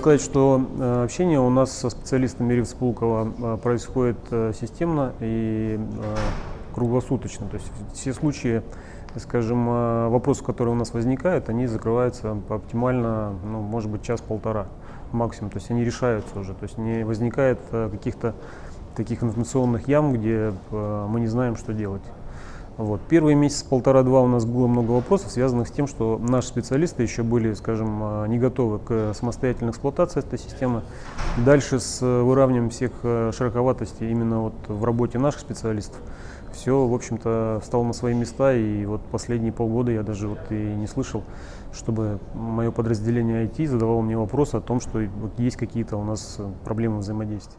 сказать, что э, общение у нас со специалистами РИФ э, происходит э, системно и круглосуточно. То есть все случаи, скажем, вопросы, которые у нас возникают, они закрываются оптимально, ну, может быть, час-полтора максимум. То есть они решаются уже. То есть не возникает каких-то таких информационных ям, где мы не знаем, что делать. Вот. Первые месяца полтора-два у нас было много вопросов, связанных с тем, что наши специалисты еще были, скажем, а, не готовы к самостоятельной эксплуатации этой системы. Дальше с выравниванием всех а, широковатостей именно вот в работе наших специалистов все, в общем-то, встало на свои места, и вот последние полгода я даже вот и не слышал, чтобы мое подразделение IT задавало мне вопрос о том, что есть какие-то у нас проблемы взаимодействия.